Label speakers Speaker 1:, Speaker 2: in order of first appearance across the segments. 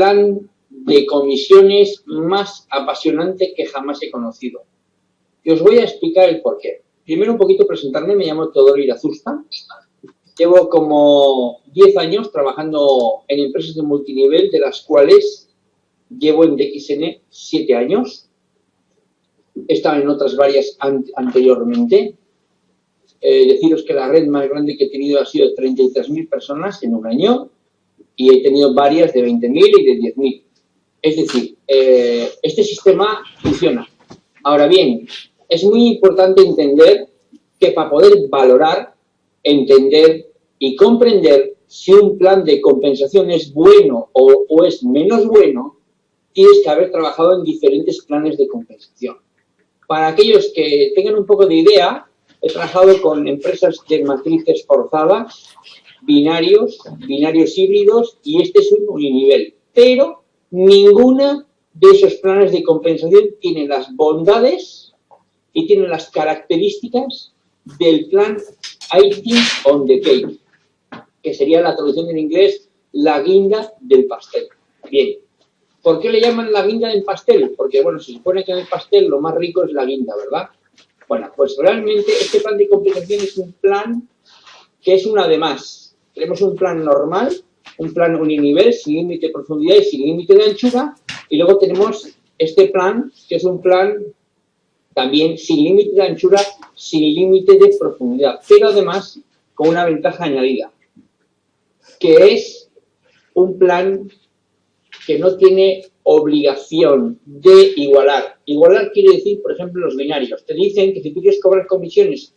Speaker 1: plan de comisiones más apasionante que jamás he conocido. Y os voy a explicar el porqué. Primero un poquito presentarme, me llamo Teodoro Irazusta. Llevo como 10 años trabajando en empresas de multinivel, de las cuales llevo en DXN 7 años. He estado en otras varias anteriormente. Eh, deciros que la red más grande que he tenido ha sido de 33.000 personas en un año y he tenido varias de 20.000 y de 10.000. Es decir, eh, este sistema funciona. Ahora bien, es muy importante entender que para poder valorar, entender y comprender si un plan de compensación es bueno o, o es menos bueno, tienes que haber trabajado en diferentes planes de compensación. Para aquellos que tengan un poco de idea, he trabajado con empresas de matrices forzadas, binarios, binarios híbridos y este es un uninivel. Pero ninguna de esos planes de compensación tiene las bondades y tiene las características del plan icing on the cake, que sería la traducción en inglés la guinda del pastel. Bien, ¿por qué le llaman la guinda del pastel? Porque, bueno, se supone que en el pastel lo más rico es la guinda, ¿verdad? Bueno, pues realmente este plan de compensación es un plan que es una de más. Tenemos un plan normal, un plan uninivel, sin límite de profundidad y sin límite de anchura, y luego tenemos este plan, que es un plan también sin límite de anchura, sin límite de profundidad, pero además con una ventaja añadida, que es un plan que no tiene obligación de igualar. Igualar quiere decir, por ejemplo, los binarios. Te dicen que si tú quieres cobrar comisiones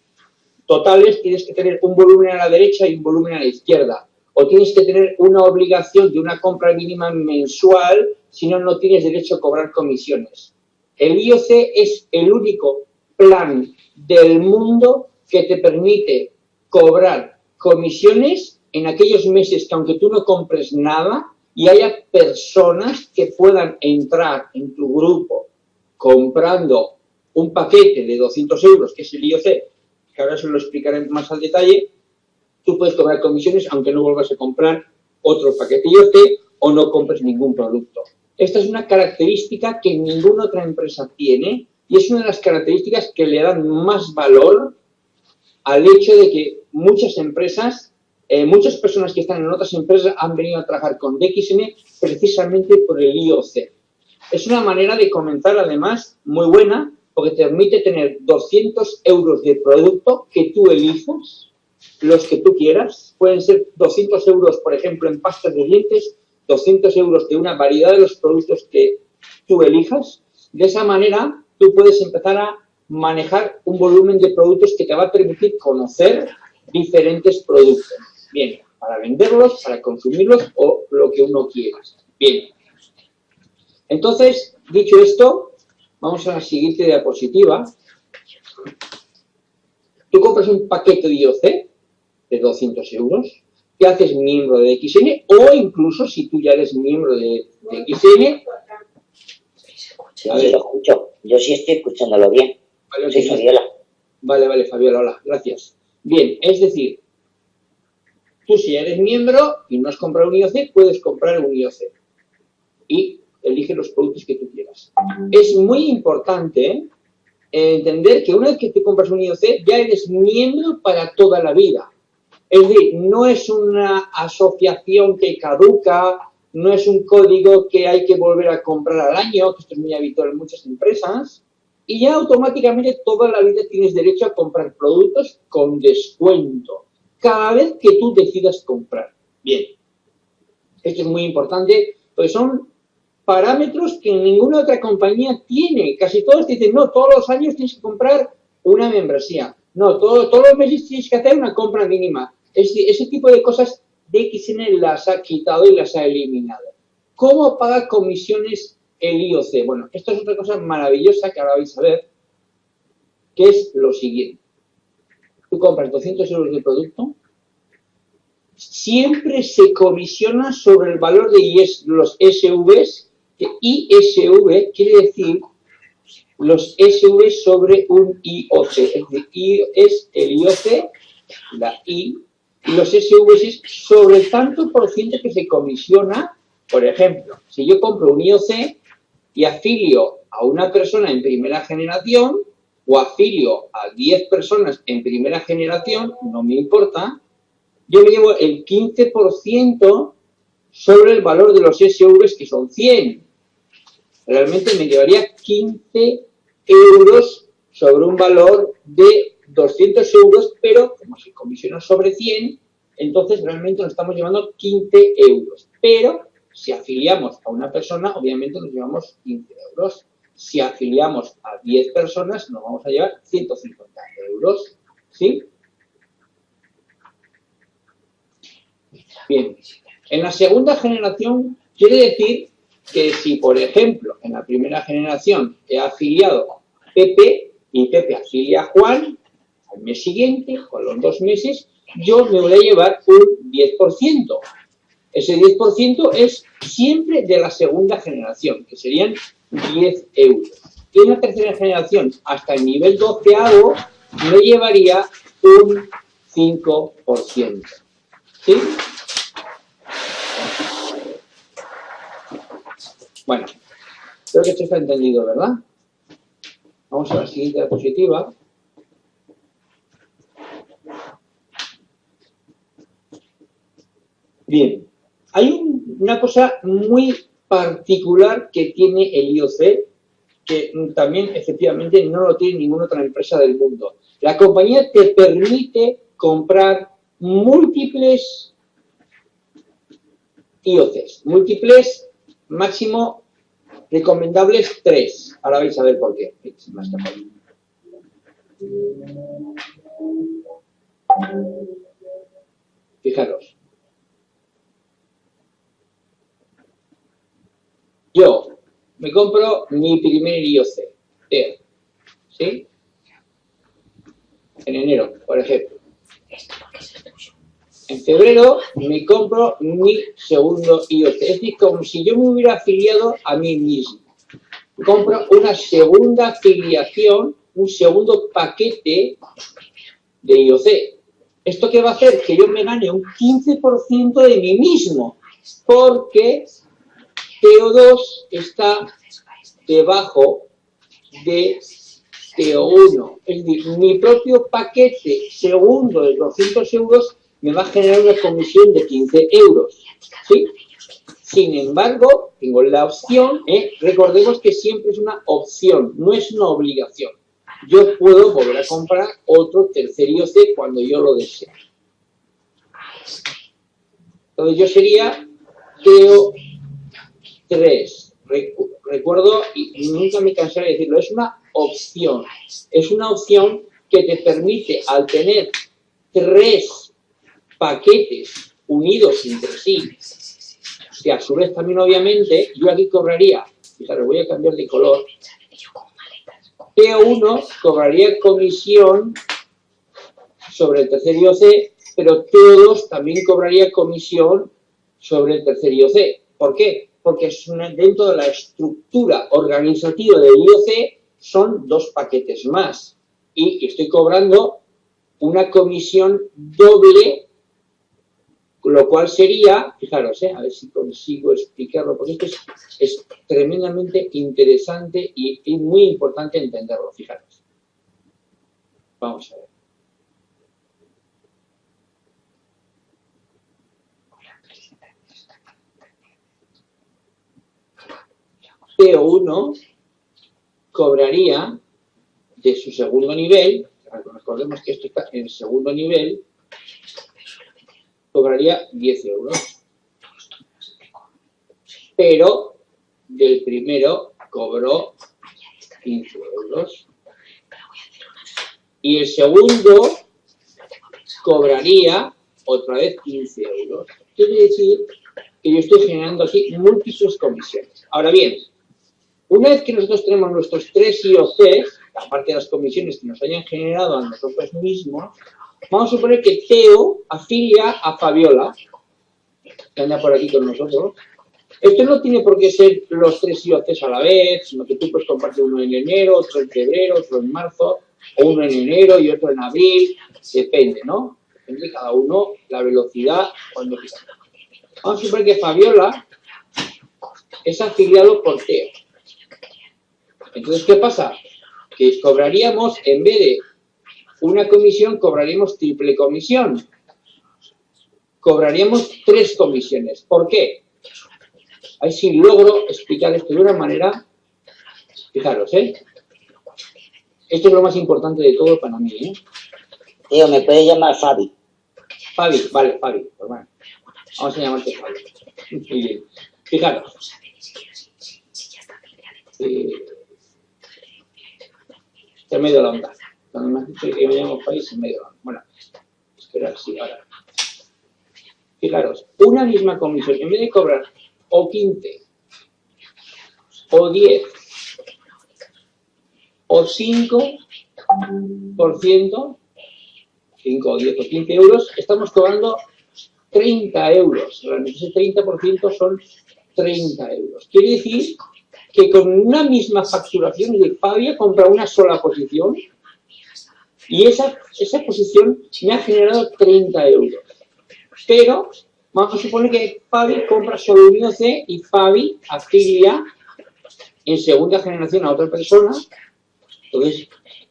Speaker 1: totales, tienes que tener un volumen a la derecha y un volumen a la izquierda. O tienes que tener una obligación de una compra mínima mensual, si no, no tienes derecho a cobrar comisiones. El IOC es el único plan del mundo que te permite cobrar comisiones en aquellos meses que aunque tú no compres nada y haya personas que puedan entrar en tu grupo comprando un paquete de 200 euros, que es el IOC, que ahora se lo explicaré más al detalle, tú puedes cobrar comisiones aunque no vuelvas a comprar otro paquete IoT o no compres ningún producto. Esta es una característica que ninguna otra empresa tiene y es una de las características que le dan más valor al hecho de que muchas empresas, eh, muchas personas que están en otras empresas han venido a trabajar con DXN precisamente por el IOC. Es una manera de comenzar además muy buena porque te permite tener 200 euros de producto que tú elijas, los que tú quieras. Pueden ser 200 euros, por ejemplo, en pastas de dientes, 200 euros de una variedad de los productos que tú elijas. De esa manera, tú puedes empezar a manejar un volumen de productos que te va a permitir conocer diferentes productos. Bien, para venderlos, para consumirlos o lo que uno quiera. Bien. Entonces, dicho esto, Vamos a la siguiente diapositiva. Tú compras un paquete de IOC de 200 euros, te haces miembro de XN o incluso si tú ya eres miembro de, XN...
Speaker 2: Sí, lo escucho. Yo sí estoy escuchándolo bien. Vale, sí, Fabiola.
Speaker 1: Vale, vale, Fabiola, hola, gracias. Bien, es decir, tú si eres miembro y no has comprado un IOC, puedes comprar un IOC. Y elige los productos que tú quieras. Es muy importante entender que una vez que te compras un IOC, ya eres miembro para toda la vida. Es decir, no es una asociación que caduca, no es un código que hay que volver a comprar al año, que esto es muy habitual en muchas empresas, y ya automáticamente toda la vida tienes derecho a comprar productos con descuento, cada vez que tú decidas comprar. Bien, esto es muy importante, pues son parámetros que ninguna otra compañía tiene. Casi todos dicen, no, todos los años tienes que comprar una membresía. No, todos los meses tienes que hacer una compra mínima. Ese, ese tipo de cosas DXN las ha quitado y las ha eliminado. ¿Cómo paga comisiones el IOC? Bueno, esto es otra cosa maravillosa que ahora vais a ver, que es lo siguiente. Tú compras 200 euros de producto, siempre se comisiona sobre el valor de los SVs ISV quiere decir los SV sobre un IOC. Es decir, I es el IOC, la I, y los SV es sobre tanto por ciento que se comisiona Por ejemplo, si yo compro un IOC y afilio a una persona en primera generación o afilio a 10 personas en primera generación, no me importa, yo me llevo el 15% sobre el valor de los SUVs que son 100. Realmente me llevaría 15 euros sobre un valor de 200 euros, pero como se comisiona sobre 100, entonces realmente nos estamos llevando 15 euros. Pero si afiliamos a una persona, obviamente nos llevamos 15 euros. Si afiliamos a 10 personas, nos vamos a llevar 150 euros. ¿Sí? Bien. En la segunda generación quiere decir que si, por ejemplo, en la primera generación he afiliado a Pepe y Pepe afilia a Juan, al mes siguiente, con los dos meses, yo me voy a llevar un 10%. Ese 10% es siempre de la segunda generación, que serían 10 euros. Y en la tercera generación, hasta el nivel 12 me llevaría un 5%. ¿Sí? Bueno, creo que esto está entendido, ¿verdad? Vamos a la siguiente diapositiva. Bien, hay una cosa muy particular que tiene el IOC, que también efectivamente no lo tiene ninguna otra empresa del mundo. La compañía te permite comprar múltiples IOCs, múltiples máximo recomendables 3. Ahora vais a ver por qué. Fijaros. Yo me compro mi primer IOC, ¿sí? En enero, por ejemplo. En febrero me compro mi segundo IOC. Es decir, como si yo me hubiera afiliado a mí mismo. Compro una segunda afiliación, un segundo paquete de IOC. ¿Esto qué va a hacer? Que yo me gane un 15% de mí mismo. Porque TO2 está debajo de TO1. Es decir, mi propio paquete segundo de 200 euros me va a generar una comisión de 15 euros. ¿sí? Sin embargo, tengo la opción, ¿eh? recordemos que siempre es una opción, no es una obligación. Yo puedo volver a comprar otro tercer IOC cuando yo lo desee. Entonces yo sería TO 3. Recuerdo, y nunca me cansaré de decirlo, es una opción. Es una opción que te permite, al tener tres paquetes unidos entre sí, que a su vez también obviamente, yo aquí cobraría, fijaros, voy a cambiar de color, T1 cobraría comisión sobre el tercer IOC, pero T2 también cobraría comisión sobre el tercer IOC. ¿Por qué? Porque dentro de la estructura organizativa del IOC son dos paquetes más. Y estoy cobrando una comisión doble lo cual sería, fijaros, eh, a ver si consigo explicarlo, porque esto es, tremendamente interesante y, y, muy importante entenderlo, fijaros. Vamos a ver. PO1 cobraría de su segundo nivel, recordemos que esto está en segundo nivel, cobraría 10 euros. Pero del primero cobró 15 euros. Y el segundo cobraría otra vez 15 euros. Quiere decir que yo estoy generando aquí múltiples comisiones. Ahora bien, una vez que nosotros tenemos nuestros tres IOCs, aparte de las comisiones que nos hayan generado a nosotros mismos, Vamos a suponer que Teo afilia a Fabiola, que anda por aquí con nosotros. Esto no tiene por qué ser los tres IOCs a la vez, sino que tú puedes compartir uno en enero, otro en febrero, otro en marzo, o uno en enero y otro en abril, depende, ¿no? Depende cada uno la velocidad cuando Vamos a suponer que Fabiola es afiliado por TEO. Entonces, ¿qué pasa? Que cobraríamos, en vez de una comisión, cobraríamos triple comisión. Cobraríamos tres comisiones. ¿Por qué? Ahí sí logro explicar esto de una manera, fijaros, ¿eh? Esto es lo más importante de todo para mí, ¿eh?
Speaker 2: Tío, me puede llamar Fabi.
Speaker 1: Fabi, vale, Fabi. Pues bueno, vamos a llamarte Fabi. Muy bien. Fijaros. Eh, de la onda. Cuando me has dicho que me llamo país en medio de la onda. Bueno, esperar, sí, ahora. Fijaros, una misma comisión, en vez de cobrar o 15, o 10, o 5%, 5 o 10 o 15 euros, estamos cobrando 30 euros. Realmente ese 30% son 30 euros. Quiere decir que con una misma facturación de Fabia compra una sola posición y esa, esa posición me ha generado 30 euros. Pero vamos a suponer que Fabi compra solo un IOC y Fabi afilia en segunda generación a otra persona. Entonces,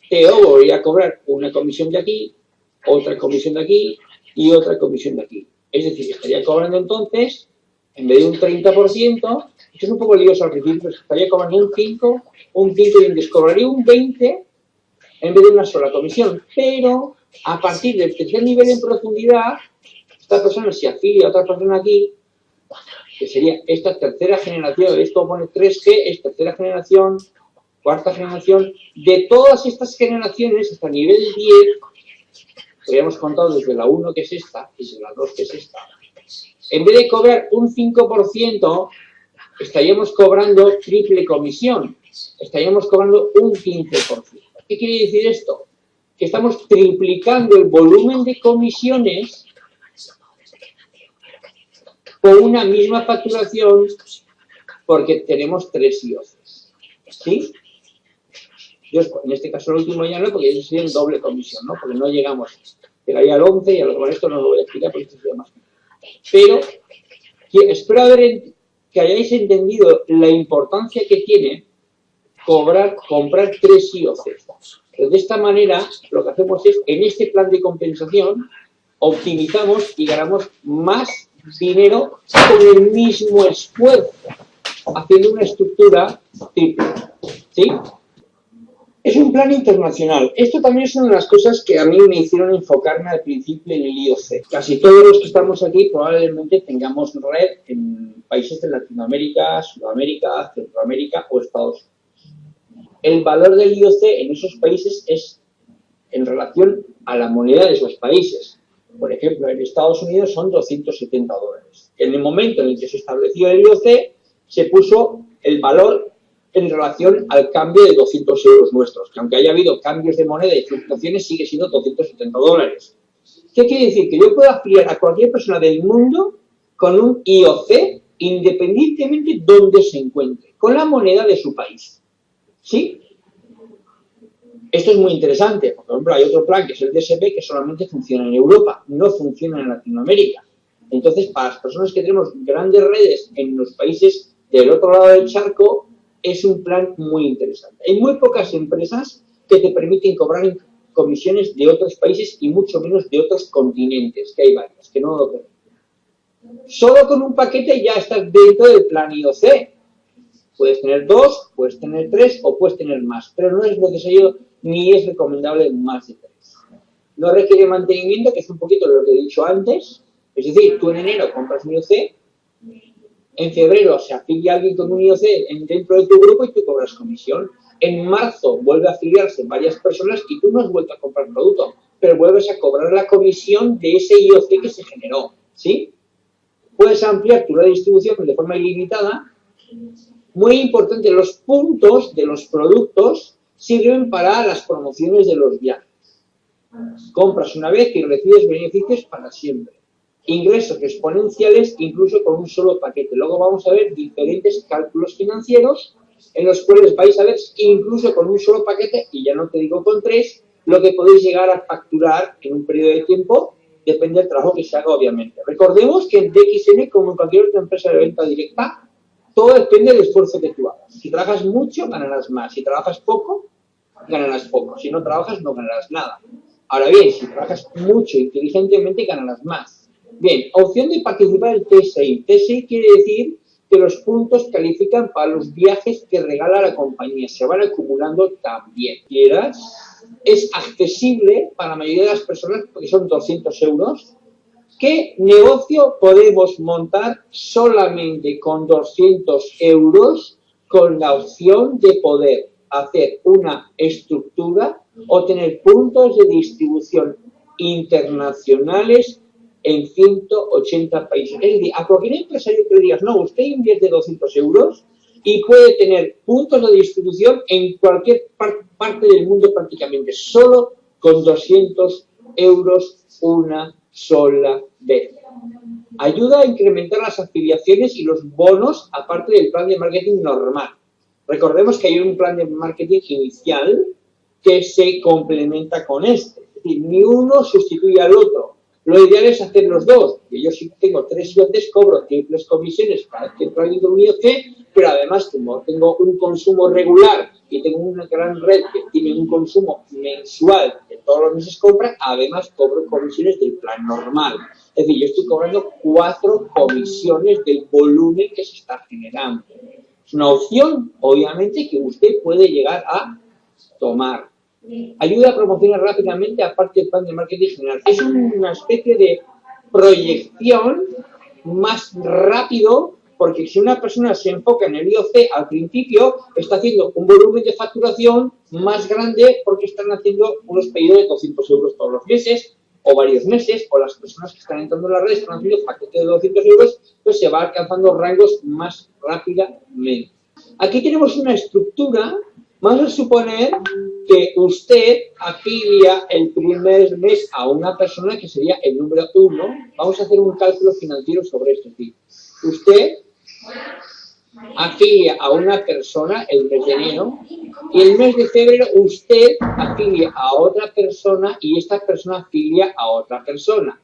Speaker 1: Teo voy a cobrar una comisión de aquí, otra comisión de aquí y otra comisión de aquí. Es decir, estaría cobrando entonces, en vez de un 30%, esto es un poco lioso al principio, estaría cobrando un 5, un 5 y cobraría un 20 en vez de una sola comisión. Pero a partir del tercer nivel en profundidad, esta persona se afilia a otra persona aquí, que sería esta tercera generación, esto pone 3G, es tercera generación, cuarta generación, de todas estas generaciones hasta nivel 10, habíamos contado desde la 1 que es esta, y desde la 2 que es esta, en vez de cobrar un 5%, estaríamos cobrando triple comisión, estaríamos cobrando un 15%. ¿Qué quiere decir esto? Que estamos triplicando el volumen de comisiones con una misma facturación porque tenemos tres IOCs. ¿Sí? en este caso el último ya no, porque sería en doble comisión, ¿no? Porque no llegamos, llegaría al 11 y a lo mejor esto no lo voy a explicar porque esto sería más. Pero espero haber, que hayáis entendido la importancia que tiene cobrar, comprar tres IOCs. de esta manera, lo que hacemos es, en este plan de compensación, optimizamos y ganamos más dinero con el mismo esfuerzo, haciendo una estructura triple. ¿Sí? Es un plan internacional. Esto también es una de las cosas que a mí me hicieron enfocarme al principio en el IOC. Casi todos los que estamos aquí probablemente tengamos red en países de Latinoamérica, Sudamérica, Centroamérica o Estados Unidos. El valor del IOC en esos países es en relación a la moneda de esos países. Por ejemplo, en Estados Unidos son 270 dólares. En el momento en el que se estableció el IOC, se puso el valor en relación al cambio de 200 euros nuestros, que aunque haya habido cambios de moneda y fluctuaciones, sigue siendo 270 dólares. ¿Qué quiere decir? Que yo puedo afiliar a cualquier persona del mundo con un IOC independientemente de dónde se encuentre, con la moneda de su país. ¿Sí? Esto es muy interesante, por ejemplo, hay otro plan que es el DSP que solamente funciona en Europa, no funciona en Latinoamérica. Entonces, para las personas que tenemos grandes redes en los países del otro lado del charco, es un plan muy interesante. Hay muy pocas empresas que te permiten cobrar comisiones de otros países y mucho menos de otros continentes, que hay varias, que no lo permiten. Solo con un paquete ya estás dentro del plan IOC. Puedes tener dos, puedes tener tres o puedes tener más, pero no es necesario ni es recomendable más de tres. No requiere mantenimiento, que es un poquito lo que he dicho antes. Es decir, tú en enero compras un IOC, en febrero se afilia alguien con un IOC dentro de tu grupo y tú cobras comisión. En marzo vuelve a afiliarse varias personas y tú no has vuelto a comprar producto, pero vuelves a cobrar la comisión de ese IOC que se generó. ¿Sí? Puedes ampliar tu redistribución de forma ilimitada. Muy importante, los puntos de los productos sirven para las promociones de los viajes. Compras una vez y recibes beneficios para siempre ingresos exponenciales incluso con un solo paquete. Luego vamos a ver diferentes cálculos financieros en los cuales vais a ver incluso con un solo paquete, y ya no te digo con tres, lo que podéis llegar a facturar en un periodo de tiempo, depende del trabajo que se haga, obviamente. Recordemos que en DXN, como en cualquier otra empresa de venta directa, todo depende del esfuerzo que tú hagas. Si trabajas mucho, ganarás más. Si trabajas poco, ganarás poco. Si no trabajas, no ganarás nada. Ahora bien, si trabajas mucho, inteligentemente, ganarás más. Bien, opción de participar en TSI. TSI quiere decir que los puntos califican para los viajes que regala la compañía. Se van acumulando también. ¿Quieras? Es accesible para la mayoría de las personas porque son 200 euros ¿Qué negocio podemos montar solamente con 200 euros con la opción de poder hacer una estructura o tener puntos de distribución internacionales en 180 países? Es decir, a cualquier empresario que le digas, no, usted invierte 200 euros y puede tener puntos de distribución en cualquier parte del mundo prácticamente, solo con 200 euros una sola vez. Ayuda a incrementar las afiliaciones y los bonos aparte del plan de marketing normal. Recordemos que hay un plan de marketing inicial que se complementa con este. Es decir, ni uno sustituye al otro. Lo ideal es hacer los dos. Yo si tengo tres IOCs, cobro triples comisiones para que traiga un IOC, pero además como tengo un consumo regular y tengo una gran red que tiene un consumo mensual de todos los meses compra, además cobro comisiones del plan normal. Es decir, yo estoy cobrando cuatro comisiones del volumen que se está generando. Es una opción, obviamente, que usted puede llegar a tomar. Ayuda a promocionar rápidamente aparte del plan de marketing general. Es una especie de proyección más rápido porque si una persona se enfoca en el IOC al principio, está haciendo un volumen de facturación más grande porque están haciendo unos pedidos de 200 euros todos los meses o varios meses, o las personas que están entrando en la red están haciendo paquetes de 200 euros, pues se va alcanzando rangos más rápidamente. Aquí tenemos una estructura Vamos a suponer que usted afilia el primer mes a una persona que sería el número uno. Vamos a hacer un cálculo financiero sobre esto. Usted afilia a una persona el mes de enero y el mes de febrero usted afilia a otra persona y esta persona afilia a otra persona.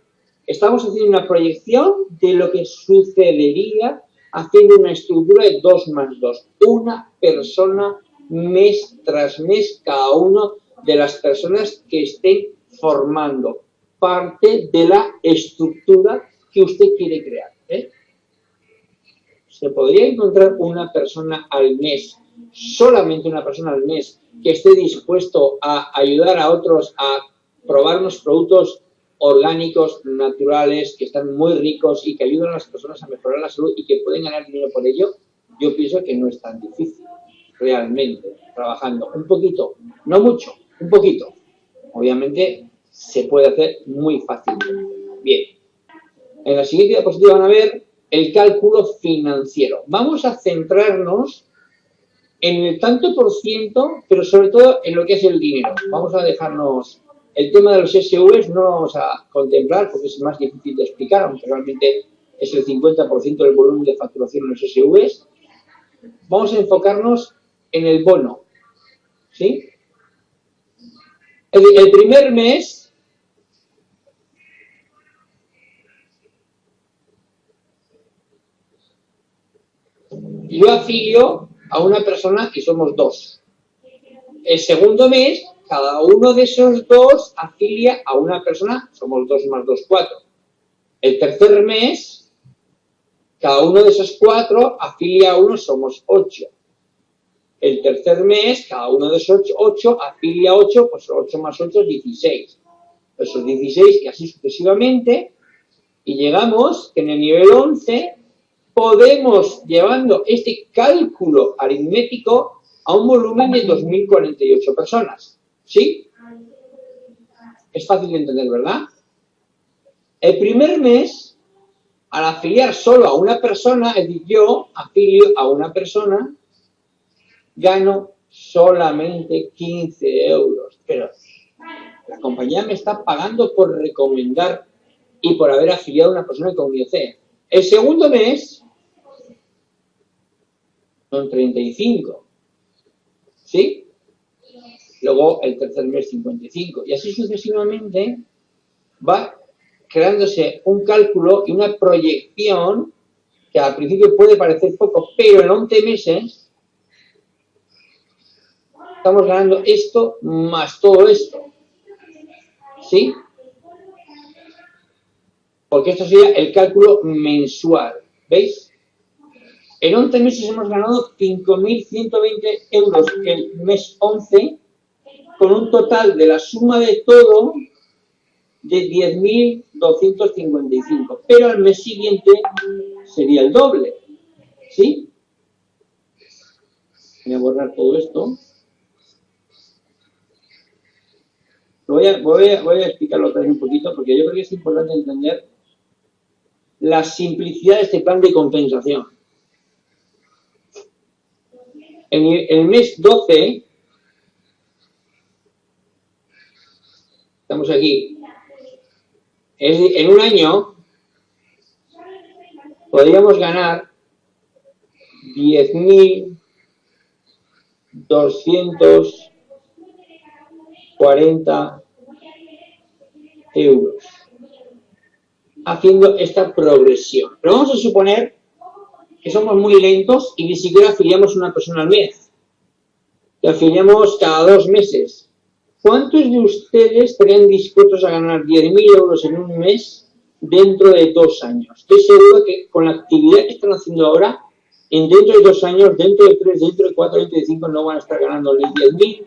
Speaker 1: Estamos haciendo una proyección de lo que sucedería haciendo una estructura de 2 más 2. Una persona mes tras mes cada uno de las personas que estén formando parte de la estructura que usted quiere crear. Se podría encontrar una persona al mes, solamente una persona al mes, que esté dispuesto a ayudar a otros a probar unos productos orgánicos, naturales, que están muy ricos y que ayudan a las personas a mejorar la salud y que pueden ganar dinero por ello, yo pienso que no es tan difícil realmente trabajando un poquito, no mucho, un poquito, obviamente se puede hacer muy fácil. Bien, en la siguiente diapositiva van a ver el cálculo financiero. Vamos a centrarnos en el tanto por ciento, pero sobre todo en lo que es el dinero. Vamos a dejarnos el tema de los SVs, no lo vamos a contemplar porque es más difícil de explicar, aunque realmente es el 50% del volumen de facturación en los SVs. Vamos a enfocarnos en el bono. ¿Sí? El, primer mes yo afilio a una persona y somos dos. El segundo mes, cada uno de esos dos afilia a una persona, somos dos más dos, cuatro. El tercer mes, cada uno de esos cuatro afilia a uno, somos ocho. El tercer mes, cada uno de esos 8, afilia 8, pues 8 más 8 es 16. Esos 16 y así sucesivamente. Y llegamos que en el nivel 11 podemos, llevando este cálculo aritmético, a un volumen de 2.048 personas. ¿Sí? Es fácil de entender, ¿verdad? El primer mes, al afiliar solo a una persona, es decir, yo afilio a una persona, gano solamente 15 euros. Pero la compañía me está pagando por recomendar y por haber afiliado a una persona con IOC. El segundo mes son 35. ¿Sí? Luego el tercer mes 55. Y así sucesivamente va creándose un cálculo y una proyección que al principio puede parecer poco, pero en 11 meses estamos ganando esto más todo esto. ¿Sí? Porque esto sería el cálculo mensual. ¿Veis? En 11 meses hemos ganado 5.120 euros el mes 11, con un total de la suma de todo de 10.255. Pero al mes siguiente sería el doble. ¿Sí? Voy a borrar todo esto. Voy a, voy, a, voy a explicarlo otra vez un poquito porque yo creo que es importante entender la simplicidad de este plan de compensación. En el mes 12, estamos aquí, en un año podríamos ganar 10.240 euros haciendo esta progresión. Pero vamos a suponer que somos muy lentos y ni siquiera afiliamos una persona al mes. Que afiliamos cada dos meses. ¿Cuántos de ustedes estarían dispuestos a ganar 10.000 euros en un mes dentro de dos años? Estoy seguro que con la actividad que están haciendo ahora, en dentro de dos años, dentro de tres, dentro de cuatro, dentro de cinco, no van a estar ganando ni 10.000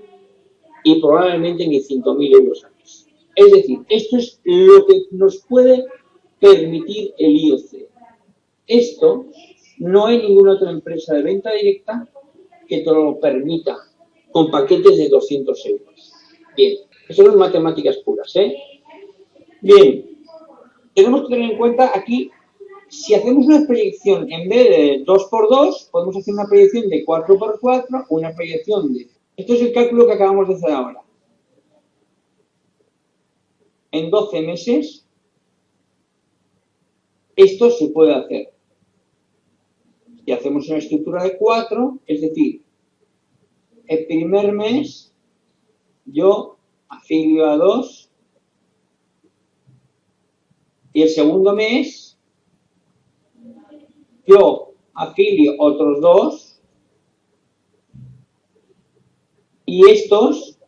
Speaker 1: y probablemente ni 5.000 euros al mes. Es decir, esto es lo que nos puede permitir el IOC. Esto no hay ninguna otra empresa de venta directa que te lo permita con paquetes de 200 euros. Bien, eso son matemáticas puras, ¿eh? Bien, tenemos que tener en cuenta aquí, si hacemos una proyección en vez de 2x2, podemos hacer una proyección de 4x4, una proyección de... Esto es el cálculo que acabamos de hacer ahora. En 12 meses esto se puede hacer. Y hacemos una estructura de cuatro, es decir, el primer mes yo afilio a dos y el segundo mes yo afilio otros dos y estos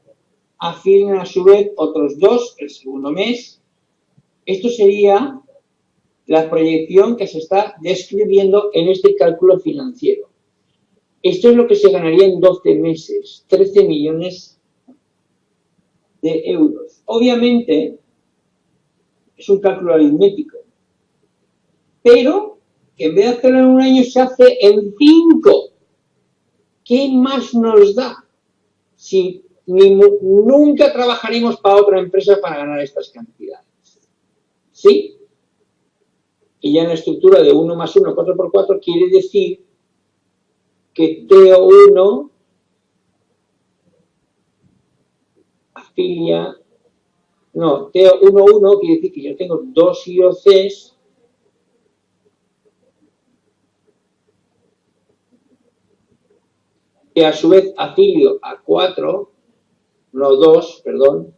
Speaker 1: afilian a su vez otros dos el segundo mes. Esto sería la proyección que se está describiendo en este cálculo financiero. Esto es lo que se ganaría en 12 meses, 13 millones de euros. Obviamente, es un cálculo aritmético, pero que en vez de hacerlo en un año se hace en 5. ¿Qué más nos da si nunca trabajaremos para otra empresa para ganar estas cantidades? ¿Sí? Y ya en la estructura de 1 más 1, 4 por 4, quiere decir que TO1 afilia, no, TO11 quiere decir que yo tengo dos IOCs que a su vez afilio a 4, no 2, perdón,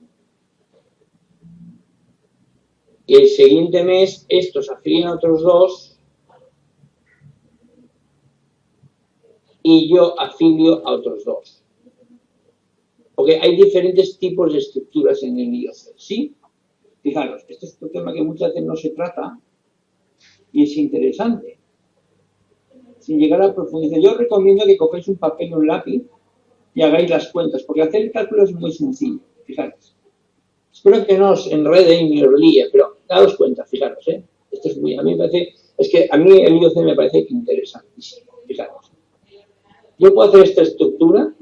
Speaker 1: y el siguiente mes estos afilian otros dos y yo afilio a otros dos. Porque hay diferentes tipos de estructuras en el IOC, ¿sí? Fijaros, este es un tema que muchas veces no se trata y es interesante. Sin llegar a profundizar, yo recomiendo que cogáis un papel y un lápiz y hagáis las cuentas, porque hacer el cálculo es muy sencillo, fijaros. Espero que no os enrede y me líe, pero daos cuenta, fijaros, ¿eh? Esto es muy, a mí me parece, es que a mí el IOC me parece interesantísimo, fijaros. Yo puedo hacer esta estructura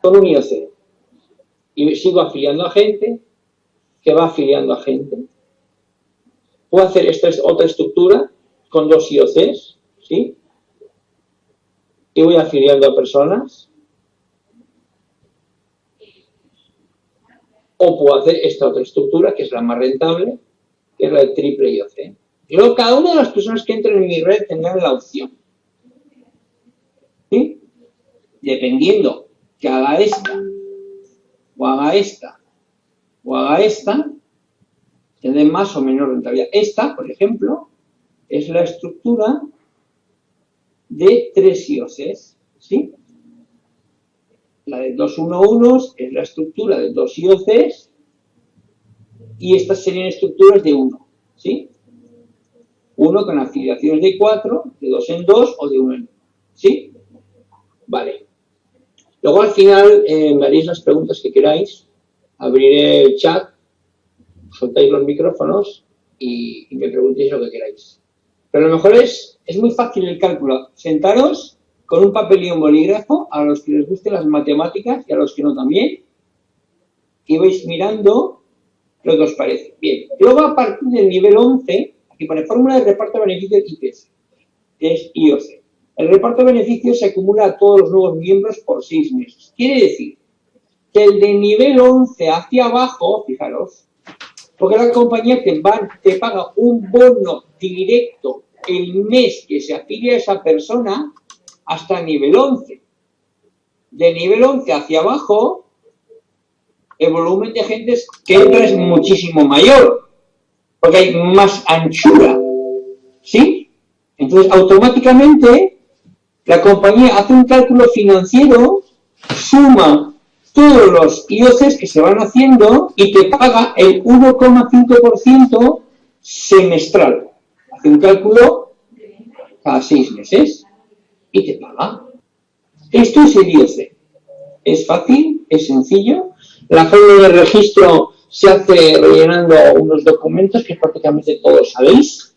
Speaker 1: con un IOC y sigo afiliando a gente que va afiliando a gente. Puedo hacer esta otra estructura con dos IOCs, ¿sí? Y voy afiliando a personas o puedo hacer esta otra estructura, que es la más rentable, que es la de triple IOC. Luego, cada una de las personas que entren en mi red tendrán la opción. ¿Sí? Dependiendo que haga esta, o haga esta, o haga esta, tendré más o menos rentabilidad. Esta, por ejemplo, es la estructura de tres IOCs, ¿sí? La de dos 1-1 es la estructura de dos IOCs y estas serían estructuras de 1, ¿sí? Uno con afiliaciones de 4, de 2 en 2 o de 1 en 1, ¿sí? Vale. Luego al final eh, me haréis las preguntas que queráis, abriré el chat, soltáis los micrófonos y, y me preguntéis lo que queráis. Pero lo mejor es, es muy fácil el cálculo. Sentaros con un papel y un bolígrafo, a los que les gusten las matemáticas y a los que no también, y vais mirando lo que os parece. Bien, luego a partir del nivel 11, aquí pone fórmula de reparto de beneficios IPS, es IOC. El reparto de beneficios se acumula a todos los nuevos miembros por seis meses. Quiere decir que el de nivel 11 hacia abajo, fijaros, porque la compañía te, te paga un bono directo el mes que se afilia a esa persona hasta nivel 11. De nivel 11 hacia abajo, el volumen de gente que entra es muchísimo mayor, porque hay más anchura. ¿Sí? Entonces, automáticamente, la compañía hace un cálculo financiero, suma todos los IOCs que se van haciendo y te paga el 1,5% semestral. Hace un cálculo cada seis meses y te paga. Esto es el IOC. Es fácil, es sencillo. La forma de registro se hace rellenando unos documentos que prácticamente todos sabéis.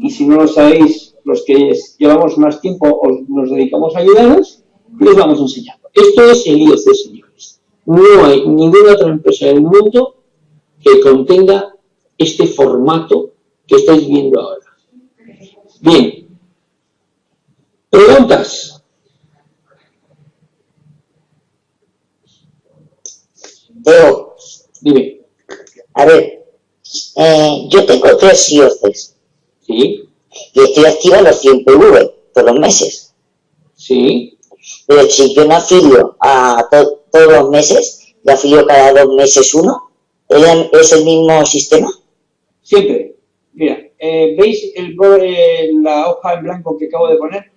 Speaker 1: Y si no lo sabéis, los que llevamos más tiempo os, nos dedicamos a ayudaros, les vamos enseñando. Esto es el IOC, señores. No hay ninguna otra empresa del mundo que contenga este formato que estáis viendo ahora. Bien, ¿Preguntas?
Speaker 2: Teo,
Speaker 1: dime.
Speaker 2: A ver, eh, yo tengo tres IOCs.
Speaker 1: Sí.
Speaker 2: Y estoy activa los 100 PV todos los meses.
Speaker 1: Sí.
Speaker 2: Pero si yo no afilio a todos los meses, y afilio cada dos meses uno, ¿es el mismo sistema?
Speaker 1: Siempre. Mira, eh, ¿veis el, la hoja en blanco que acabo de poner?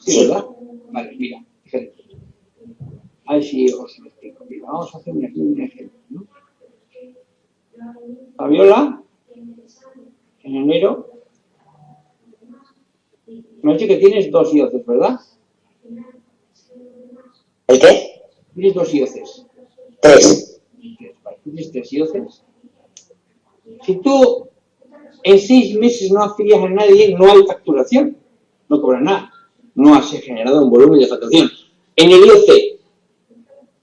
Speaker 1: Sí, ¿verdad? Vale, mira, fíjate. A ver si os lo explico. Mira, vamos a hacer aquí un ejemplo. ¿no? Fabiola, en enero, me ha dicho que tienes dos IOCES, ¿verdad?
Speaker 2: ¿El qué?
Speaker 1: Tienes dos IOCES.
Speaker 2: Tres.
Speaker 1: Tienes tres IOCES. Si tú en seis meses no afilias a nadie, no hay facturación, no cobras nada no se generado un volumen de facturación. En el IOC,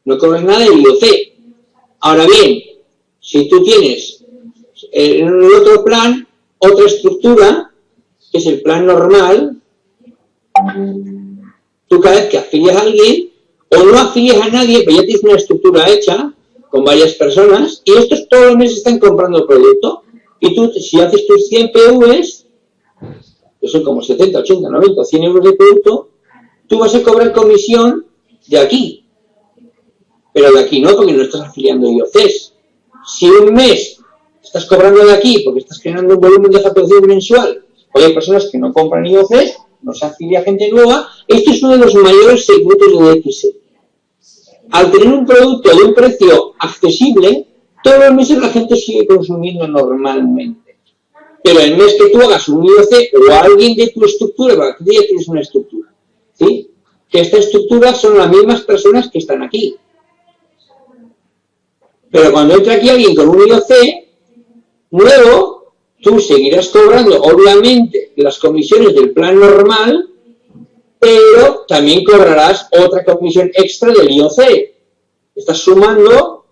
Speaker 1: no cobras nada en el IOC. Ahora bien, si tú tienes eh, en el otro plan otra estructura, que es el plan normal, tú cada vez que afilias a alguien, o no afilias a nadie, pero ya tienes una estructura hecha con varias personas, y estos todos los meses están comprando producto, y tú, si haces tus 100 PVs, son como 70, 80, 90, 100 euros de producto, tú vas a cobrar comisión de aquí. Pero de aquí no, porque no estás afiliando IOCs. Si un mes estás cobrando de aquí porque estás generando un volumen de facturación mensual, o hay personas que no compran IOCs, no se afilia gente nueva, esto es uno de los mayores secretos de DXC. Al tener un producto de un precio accesible, todos los meses la gente sigue consumiendo normalmente. Pero el mes que tú hagas un IOC o alguien de tu estructura, porque tú ya tienes una estructura, ¿sí? Que esta estructura son las mismas personas que están aquí. Pero cuando entra aquí alguien con un IOC nuevo, tú seguirás cobrando, obviamente, las comisiones del plan normal, pero también cobrarás otra comisión extra del IOC. Estás sumando,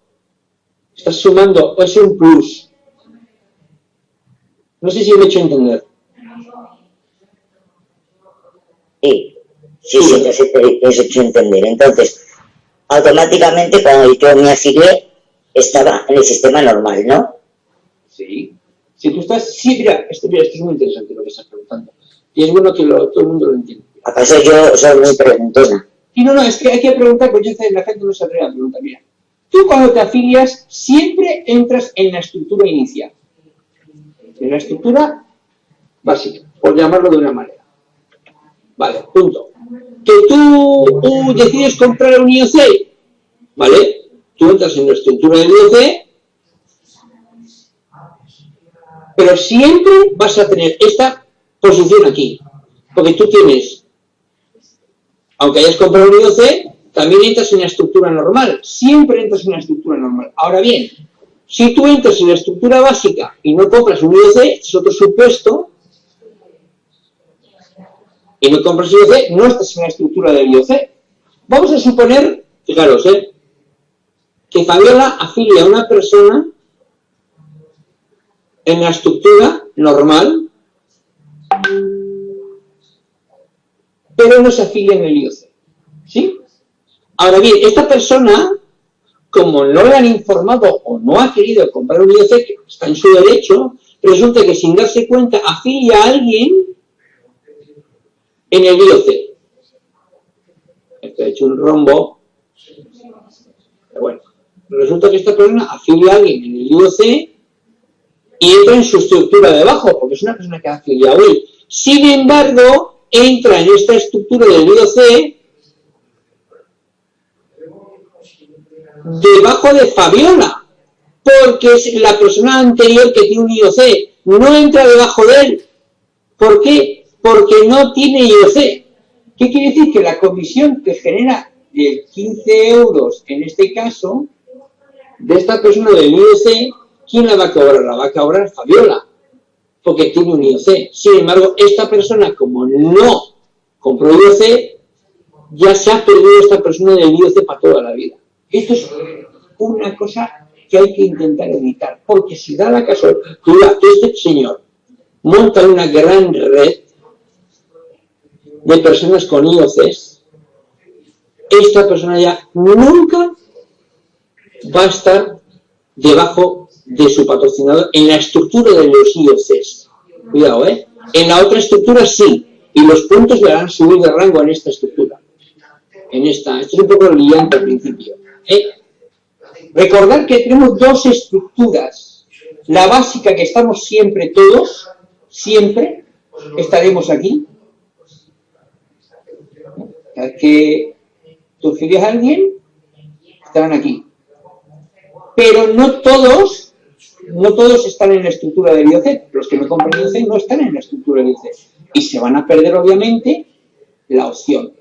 Speaker 1: estás sumando, es un plus. No sé si me he hecho entender.
Speaker 2: Sí, sí, sí, has hecho entender. Entonces, automáticamente cuando yo me afilié, estaba en el sistema normal, ¿no?
Speaker 1: Sí. Si tú estás... Sí, mira, esto, mira, esto es muy interesante lo que estás preguntando. Y es bueno que todo el mundo lo entienda.
Speaker 2: ¿Acaso yo soy muy preguntona?
Speaker 1: Y no, no, es que hay que preguntar, porque la gente no se atreve a preguntar. Mira, tú cuando te afilias siempre entras en la estructura inicial en la estructura básica, por llamarlo de una manera. Vale, punto. Que tú, decides comprar un IOC, ¿vale? Tú entras en la estructura del IOC, pero siempre vas a tener esta posición aquí, porque tú tienes, aunque hayas comprado un IOC, también entras en la estructura normal, siempre entras en la estructura normal. Ahora bien, si tú entras en la estructura básica y no compras un IOC, es otro supuesto, y no compras IOC, no estás en la estructura del IOC. Vamos a suponer, fijaros, ¿eh? que Fabiola afilia a una persona en la estructura normal, pero no se afilia en el IOC. ¿Sí? Ahora bien, esta persona, como no le han informado o no ha querido comprar un IOC, que está en su derecho, resulta que sin darse cuenta afilia a alguien en el IOC. Esto ha hecho un rombo. Pero bueno, resulta que esta persona afilia a alguien en el IOC y entra en su estructura de abajo, porque es una persona que ha afiliado él. Sin embargo, entra en esta estructura del IOC debajo de Fabiola, porque es la persona anterior que tiene un IOC, no entra debajo de él. ¿Por qué? Porque no tiene IOC. ¿Qué quiere decir? Que la comisión que genera de 15 euros, en este caso, de esta persona del IOC, ¿quién la va a cobrar? La va a cobrar Fabiola, porque tiene un IOC. Sin embargo, esta persona, como no compró IOC, ya se ha perdido esta persona del IOC para toda la vida. Esto es una cosa que hay que intentar evitar, porque si da la casualidad que este señor monta una gran red de personas con IOCs, esta persona ya nunca va a estar debajo de su patrocinador en la estructura de los IOCs. Cuidado, ¿eh? En la otra estructura sí, y los puntos le harán subir de rango en esta estructura. En esta, esto es un poco brillante al principio. ¿Eh? Recordar que tenemos dos estructuras. La básica que estamos siempre todos, siempre estaremos aquí. Que tú a alguien, estarán aquí. Pero no todos, no todos están en la estructura del IOC. Los que no compran IOC no están en la estructura del IOC. Y se van a perder, obviamente, la opción.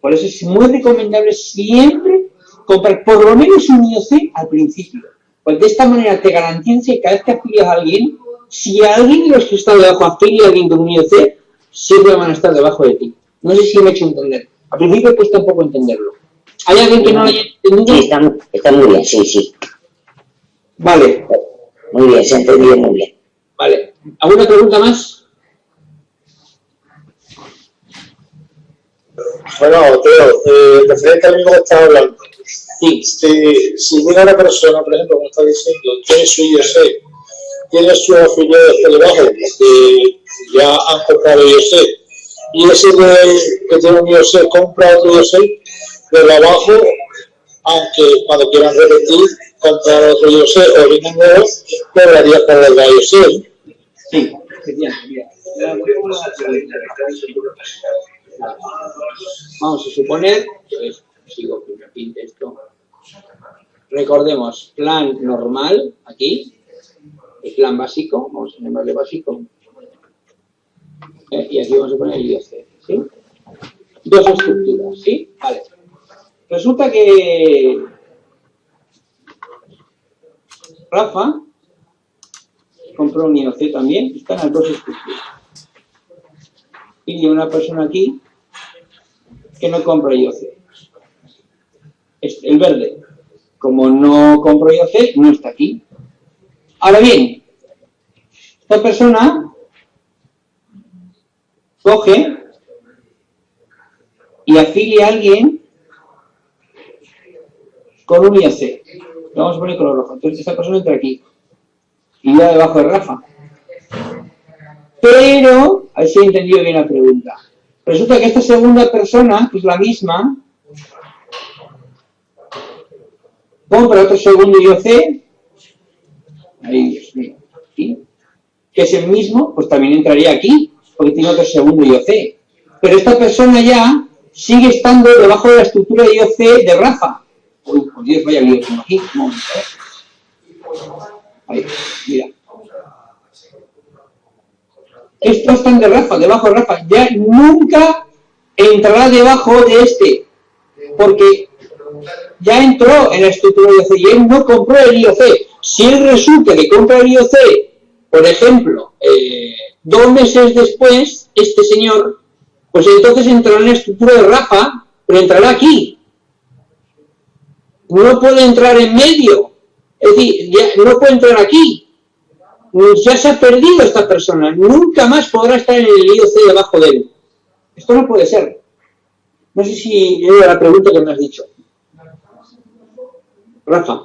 Speaker 1: Por eso es muy recomendable siempre comprar por lo menos un IOC al principio. Pues de esta manera te garantiza que cada vez que afilias a alguien, si alguien de los que está debajo afilia a alguien con un IOC, siempre van a estar debajo de ti. No sé si me he hecho entender. Al principio cuesta un poco entenderlo. ¿Hay alguien que no lo haya entendido?
Speaker 2: Sí, está, está muy bien, sí, sí.
Speaker 1: Vale.
Speaker 2: Muy bien, se ha entendido muy bien.
Speaker 1: Vale. ¿Alguna pregunta más?
Speaker 3: Bueno, Teo, eh, referente al mismo que estaba hablando, si, si llega una persona, por ejemplo, como está diciendo, tiene su IOC, tiene sus afiliados por debajo, que ya han comprado IOC, y ese que tiene un IOC compra otro IOC, de abajo, aunque cuando quieran repetir, comprar otro IOC o vienen nuevos, cobraría por el IOC.
Speaker 1: Sí, efectivamente. Vamos a suponer, pues, sigo que repite esto, recordemos, plan normal, aquí, el plan básico, vamos a llamarle básico, eh, y aquí vamos a poner el IOC, ¿sí? Dos estructuras, ¿sí? Vale. Resulta que Rafa compró un IOC también, están las dos estructuras. Y una persona aquí que no compra IOC. El verde, como no compro IOC, no está aquí. Ahora bien, esta persona coge y afilia a alguien con un IOC. vamos a poner color rojo. Entonces esta persona entra aquí. Y ya debajo de Rafa. Pero, a ver si he entendido bien la pregunta. Resulta que esta segunda persona, que es la misma, compra otro segundo IOC, ahí, mío, que es el mismo, pues también entraría aquí. porque tiene otro segundo IOC. Pero esta persona ya sigue estando debajo de la estructura de IOC de Rafa. Uy, por Dios, vaya lío tengo aquí. Ahí, mira. Estos están de Rafa, debajo de Rafa. Ya nunca entrará debajo de este. Porque ya entró en la estructura de IOC y él no compró el IOC. Si él resulta que compra el IOC, por ejemplo, eh, dos meses después, este señor, pues entonces entrará en la estructura de Rafa, pero entrará aquí. No puede entrar en medio. Es decir, ya no puede entrar aquí. Ya se ha perdido esta persona. Nunca más podrá estar en el IOC debajo de él. Esto no puede ser. No sé si era la pregunta que me has dicho. Rafa,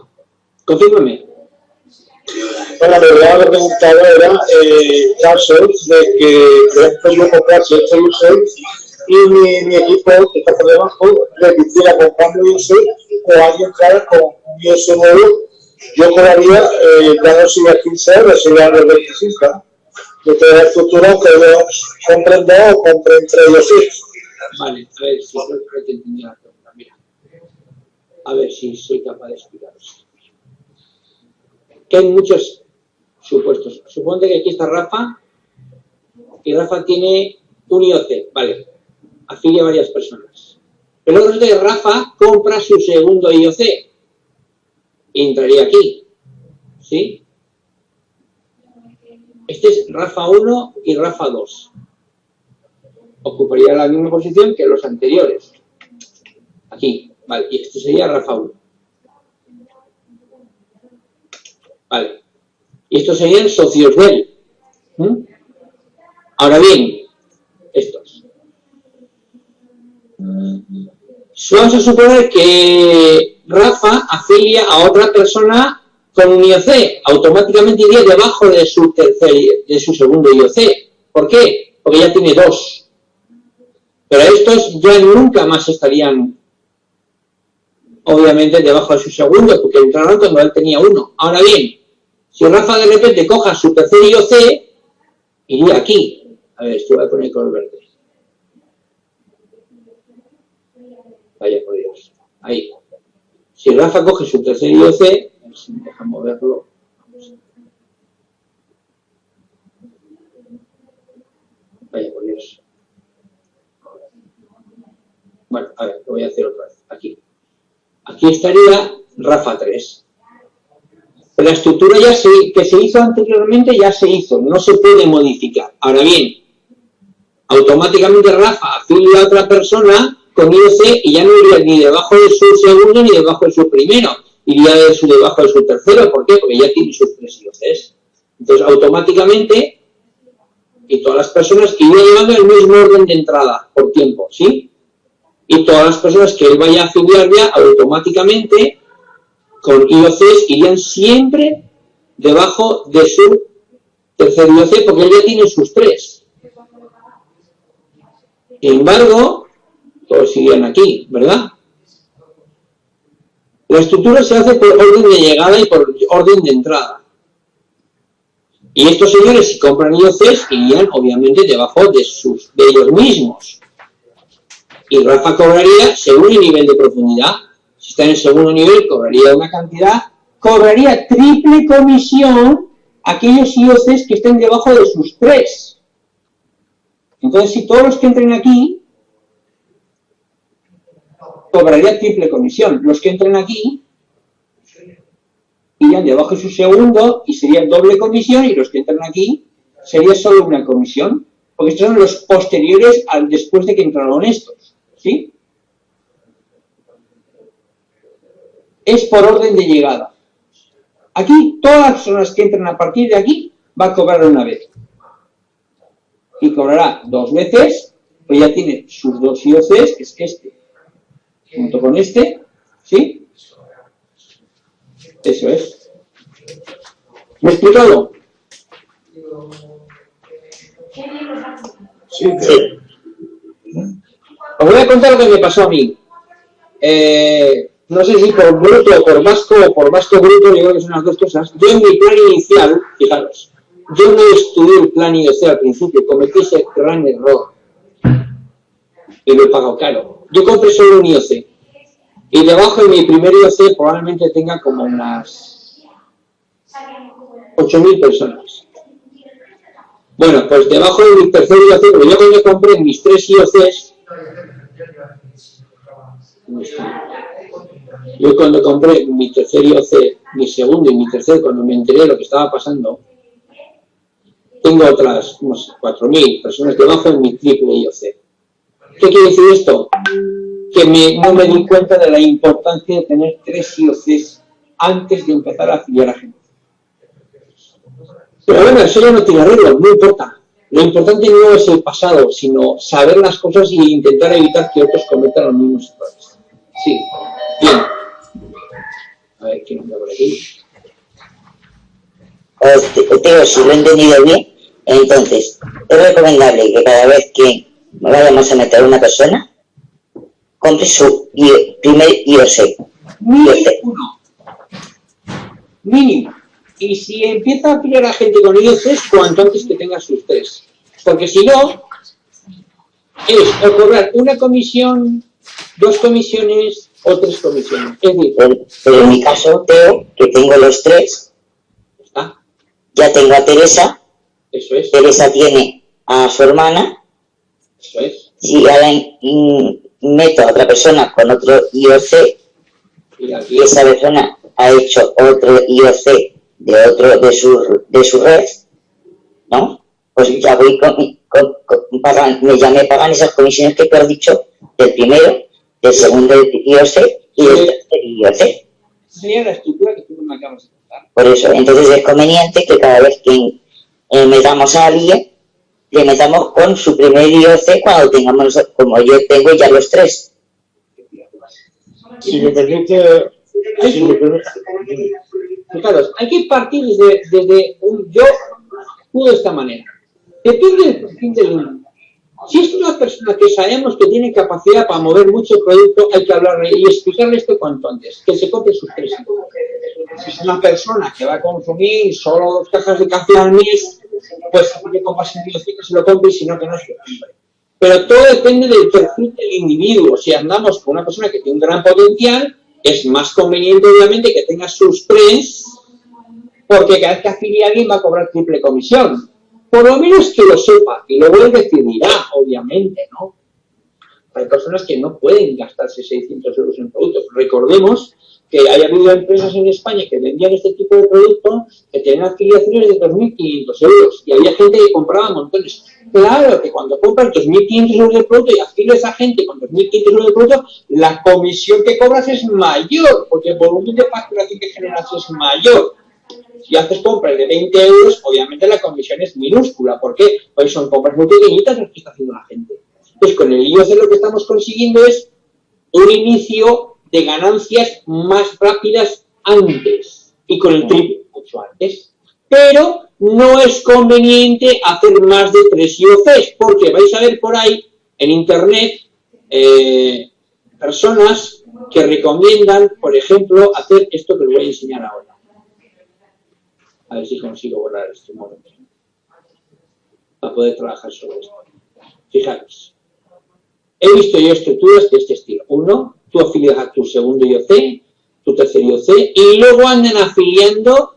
Speaker 1: confírmame.
Speaker 3: Bueno, lo que me preguntado era eh, casos de que, ejemplo, yo comprase este user y mi, mi, equipo que está por debajo repitiera comprando user o alguien entrara con un user nuevo, yo cobraría, eh, ya no sería 15 euros, los 25. De toda la estructura que compren dos o compren tres ellos.
Speaker 1: Vale, a ver si que entendí la pregunta. Mira, a ver si soy capaz de explicaros. Que hay muchos supuestos. Suponte que aquí está Rafa y Rafa tiene un IOC, vale, afilia a varias personas. Pero luego de Rafa compra su segundo IOC entraría aquí, ¿sí? Este es Rafa 1 y Rafa 2. Ocuparía la misma posición que los anteriores. Aquí, vale, y este sería Rafa 1. Vale. Y estos serían socios de él. ¿Mm? Ahora bien, estos. Vamos a suponer que Rafa afilia a otra persona con un IOC. Automáticamente iría debajo de su, tercer, de su segundo IOC. ¿Por qué? Porque ya tiene dos. Pero estos ya nunca más estarían, obviamente, debajo de su segundo, porque entraron cuando él tenía uno. Ahora bien, si Rafa de repente coja su tercer IOC, iría aquí. A ver, esto voy a poner color verde. Vaya por Dios. Ahí. Si Rafa coge su tercer IOC, a ver si me deja moverlo. Vaya por Dios. Bueno, a ver, lo voy a hacer otra vez. Aquí. Aquí estaría Rafa 3. La estructura ya se, que se hizo anteriormente ya se hizo, no se puede modificar. Ahora bien, automáticamente Rafa afilia a otra persona con IOC y ya no iría ni debajo de su segundo ni debajo de su primero, iría de su, debajo de su tercero. ¿Por qué? Porque ya tiene sus tres IOCs. Entonces, automáticamente, y todas las personas que iría llevando el mismo orden de entrada por tiempo, ¿sí? Y todas las personas que él vaya a afiliar ya automáticamente con IOCs irían siempre debajo de su tercer IOC porque él ya tiene sus tres. Sin embargo, todos irían aquí, ¿verdad? La estructura se hace por orden de llegada y por orden de entrada. Y estos señores, si compran IOCs, irían obviamente debajo de, sus, de ellos mismos. Y Rafa cobraría según el nivel de profundidad si está en el segundo nivel, cobraría una cantidad, cobraría triple comisión aquellos IOCs que estén debajo de sus tres. Entonces, si todos los que entren aquí, cobraría triple comisión. Los que entren aquí, irían debajo de su segundo y sería doble comisión, y los que entran aquí, sería solo una comisión. Porque estos son los posteriores al después de que entraron estos. ¿Sí? es por orden de llegada. Aquí, todas las personas que entren a partir de aquí, va a cobrar una vez. Y cobrará dos veces, pues ya tiene sus dos IOCs, que es este, junto con este, ¿sí? Eso es. ¿Me he explicado? Sí, sí. Os voy a contar lo que me pasó a mí. Eh, no sé si por bruto o por vasco o por vasco bruto, yo creo que son las dos cosas. Yo en mi plan inicial, fijaros, yo no estudié el plan IOC al principio, cometí ese gran error y lo he caro. Yo compré solo un IOC y debajo de mi primer IOC probablemente tenga como unas 8.000 personas. Bueno, pues debajo de mi tercer IOC, porque yo cuando compré mis tres IOCs, yo cuando compré mi tercer IOC, mi segundo y mi tercer, cuando me enteré de lo que estaba pasando, tengo otras unos 4.000 personas debajo de mi triple IOC. ¿Qué quiere decir esto? Que no me di cuenta de la importancia de tener tres IOCs antes de empezar a afiliar a gente. Pero bueno, eso ya no tiene arreglo, no importa. Lo importante no es el pasado, sino saber las cosas y intentar evitar que otros cometan los mismos errores. Sí, bien. A ver, ¿quién anda por aquí?
Speaker 2: Teo, si lo he entendido bien, entonces, es recomendable que cada vez que vayamos a meter una persona, compre su primer IOC.
Speaker 1: Mínimo uno. Mínimo. Y si empieza a afiliar a gente con IOCs, cuanto antes que tenga sus tres. Porque si no, es o cobrar una comisión, dos comisiones o tres comisiones. Es decir,
Speaker 2: pero, en mi caso, Teo, que tengo los tres, ya tengo a Teresa,
Speaker 1: eso es.
Speaker 2: Teresa tiene a su hermana.
Speaker 1: Eso es.
Speaker 2: Si ahora meto a otra persona con otro IOC y esa persona ha hecho otro IOC de otro de su, de su red, ¿no? Pues ya voy con, pagan, me, ya me pagan esas comisiones que te has dicho del primero, del segundo IOC y del tercer IOC.
Speaker 1: Sería la estructura que tú me acabas de contar.
Speaker 2: Por eso, entonces es conveniente que cada vez que eh, metamos a alguien, le metamos con su primer IOC cuando tengamos, como yo tengo ya los tres.
Speaker 3: Si me permite... Si me permite
Speaker 1: Fijaros, hay que partir desde, desde un yo de esta manera. Depende del perfil del Si es una persona que sabemos que tiene capacidad para mover mucho producto, hay que hablarle y explicarle esto cuanto antes, que se compre sus tres. Si es una persona que va a consumir solo dos cajas de café al mes, pues que compras en que se lo compre y si no, que no se lo compre. Pero todo depende del perfil del individuo. Si andamos con una persona que tiene un gran potencial, es más conveniente, obviamente, que tenga sus tres, porque cada vez que afilie a alguien va a cobrar triple comisión. Por lo menos que lo sepa, y luego él decidirá, obviamente, ¿no? Hay personas que no pueden gastarse 600 euros en productos. Recordemos que haya habido empresas en España que vendían este tipo de productos que tenían afiliaciones de 2.500 euros y había gente que compraba montones. Claro que cuando compras 2.500 euros de producto y afilias a gente con 2.500 euros de producto, la comisión que cobras es mayor, porque el volumen de facturación que generas es mayor. Si haces compras de 20 euros, obviamente la comisión es minúscula. ¿Por qué? Pues son compras muy pequeñitas las que está haciendo la gente. Pues con el IOC lo que estamos consiguiendo es un inicio de ganancias más rápidas antes y con el triple mucho antes. Pero no es conveniente hacer más de tres IOCs porque vais a ver por ahí en internet eh, personas que recomiendan, por ejemplo, hacer esto que os voy a enseñar ahora. A ver si consigo borrar este momento para poder trabajar sobre esto. Fijaros, he visto yo estructuras de este estilo. Uno, tú afilias a tu segundo IOC, tu tercer IOC, y luego andan afiliando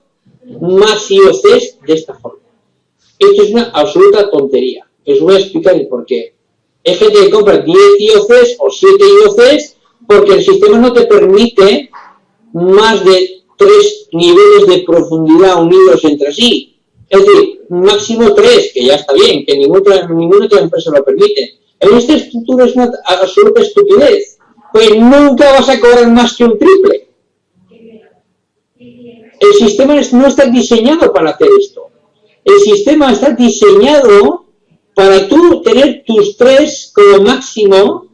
Speaker 1: más IOCs de esta forma. Esto es una absoluta tontería. Os voy a explicar el por qué. Hay gente que compra 10 IOCs o 7 IOCs porque el sistema no te permite más de tres niveles de profundidad unidos entre sí. Es decir, máximo tres, que ya está bien, que ninguna, ninguna otra empresa lo permite. En esta estructura es una absoluta estupidez pues nunca vas a cobrar más que un triple. El sistema no está diseñado para hacer esto. El sistema está diseñado para tú tener tus tres como máximo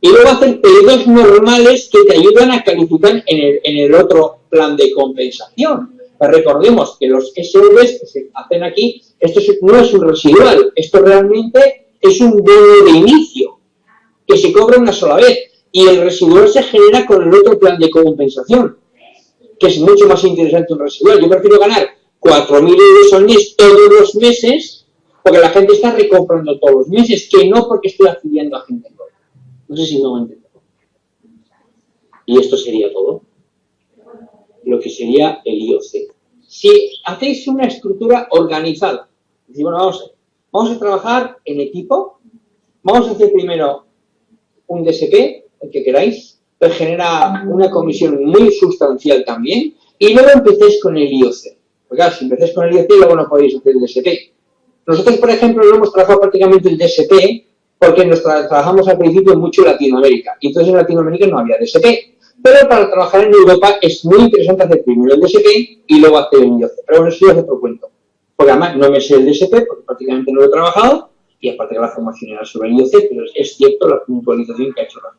Speaker 1: y luego hacer pedidos normales que te ayudan a calificar en el, otro plan de compensación. Pues recordemos que los SVs que se hacen aquí, esto no es un residual, esto realmente es un bono de inicio que se cobra una sola vez y el residual se genera con el otro plan de compensación, que es mucho más interesante un residual. Yo prefiero ganar 4.000 euros al mes todos los meses, porque la gente está recomprando todos los meses, que no porque estoy afiliando a gente. No sé si me entiendo. Y esto sería todo. Lo que sería el IOC. Si hacéis una estructura organizada, decimos, bueno, vamos, vamos a trabajar en equipo, vamos a hacer primero un DSP, el que queráis, que genera una comisión muy sustancial también, y luego empecéis con el IOC. Porque claro, si empecéis con el IOC, luego no podéis hacer el DSP. Nosotros, por ejemplo, no hemos trabajado prácticamente el DSP porque nos trabajamos al principio mucho en Latinoamérica. Y entonces en Latinoamérica no había DSP. Pero para trabajar en Europa es muy interesante hacer primero el DSP y luego hacer el IOC. Pero bueno, eso ya es otro cuento. Porque además no me sé el DSP porque prácticamente no lo he trabajado y aparte de la formación era sobre el IOC, pero es cierto la puntualización que ha hecho Rafa.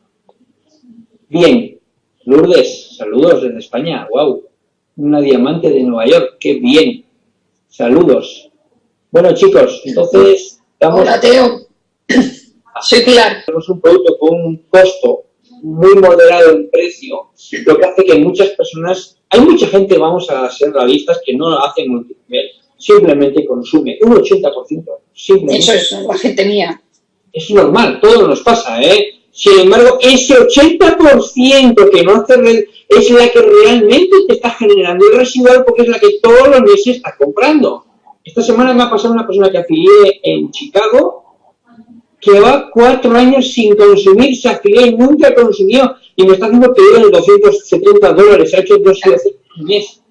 Speaker 1: Bien, Lourdes, saludos desde España, wow, una diamante de Nueva York, qué bien, saludos. Bueno chicos, entonces...
Speaker 4: Vamos Hola Teo, soy Pilar.
Speaker 1: Tenemos un producto con un costo muy moderado en precio, lo que hace que muchas personas, hay mucha gente, vamos a ser realistas, que no hace multinivel, simplemente consume un 80%. Simplemente.
Speaker 4: Eso es la gente mía.
Speaker 1: Es normal, todo nos pasa, ¿eh? Sin embargo, ese 80% que no hace red es la que realmente te está generando el residual porque es la que todos los meses está comprando. Esta semana me ha pasado una persona que afilié en Chicago que va cuatro años sin consumir, se afilió y nunca consumió y me está haciendo pedido de 270 dólares, ha hecho dos al mes.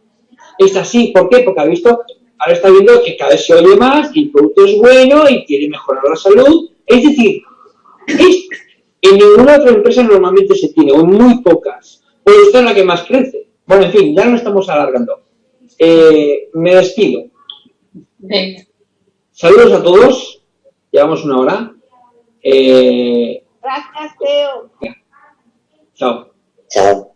Speaker 1: Es así, ¿por qué? Porque ha visto, ahora está viendo que cada vez se oye más y el producto es bueno y quiere mejorar la salud. Es decir, es en ninguna otra empresa normalmente se tiene, o muy pocas. Pues esta es la que más crece. Bueno, en fin, ya no estamos alargando. Eh, me despido. Saludos a todos. Llevamos una hora.
Speaker 4: Eh... Gracias, Teo.
Speaker 1: Chao.
Speaker 2: Chao.